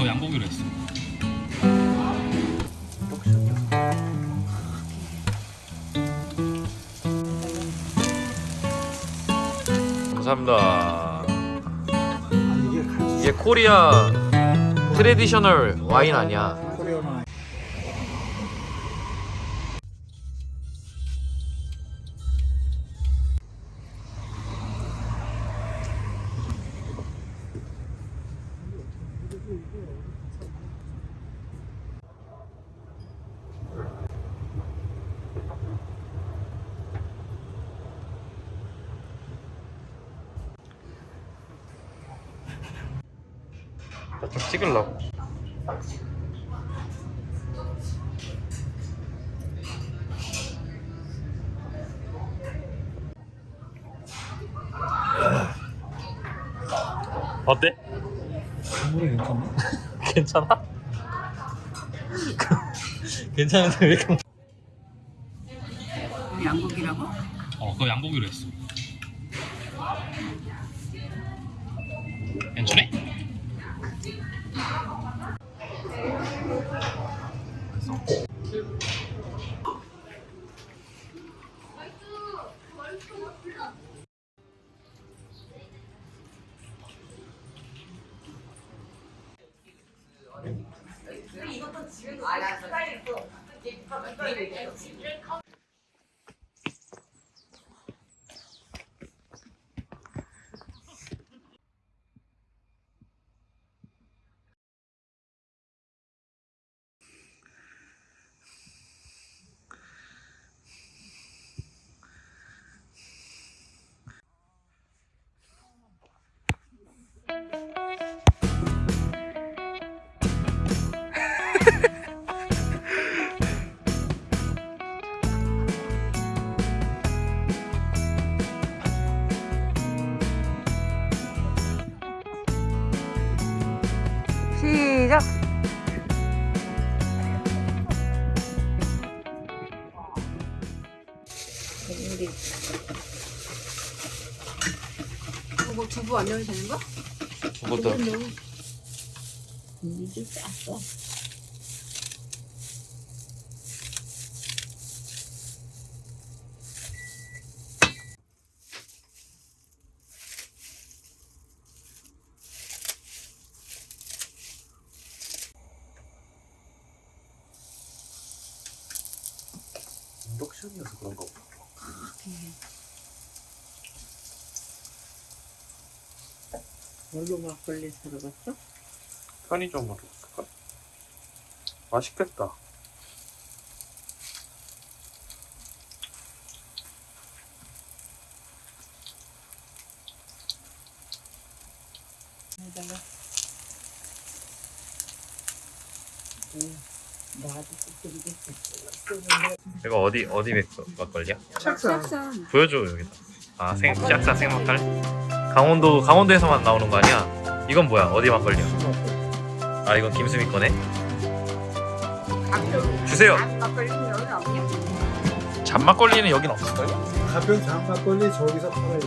그거 양보기로 했어. 감사합니다. 이게 코리아 트레디셔널 와인 아니야? 좀 찍으려고. 어때? 국물이 괜찮네 괜찮아? 괜찮은데 왜 이렇게 양고기라고? 어, 그거 양보기로 했어. 괜찮 네? 시작! 뭐 두부 안 넣어도 되는 거야? 두부도 이게 쌌어. 인덕션이어서 그런 거 뭘로 막걸리 사러 갔어? 편의점으로 갈까? 맛있겠다. 여기다가 나도 좀 이거 어디 어디 맥 막걸리야? 싹싹 보여줘 여기다. 아 생, 짝사 생막걸? 강원도 강원도에서만 나오는 거 아니야? 이건 뭐야? 어디 막걸리야? 아 이건 김수미 거네. 주세요. 막걸리는 여기 없냐? 잔막걸리는 여긴 없을까요? 가평 장막걸리 저기서 팔아요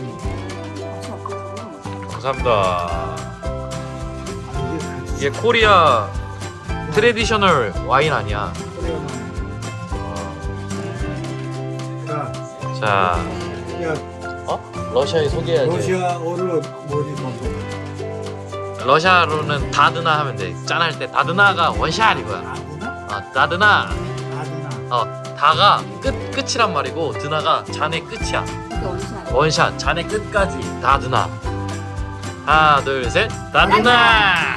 감사합니다. 이게 Korea traditional 와인 아니야? 자, 야 러시아에 소개해야지. 러시아어를 뭐지 러시아로는 до дна 하면 돼. 짠할 때 до дна가 원샷 이거야. 아, до дна. 어, до가 끝 끝이란 말이고 дна가 잔의 끝이야. 원샷 잔의 끝까지 до дна. 하나, 둘, 셋. 다드나.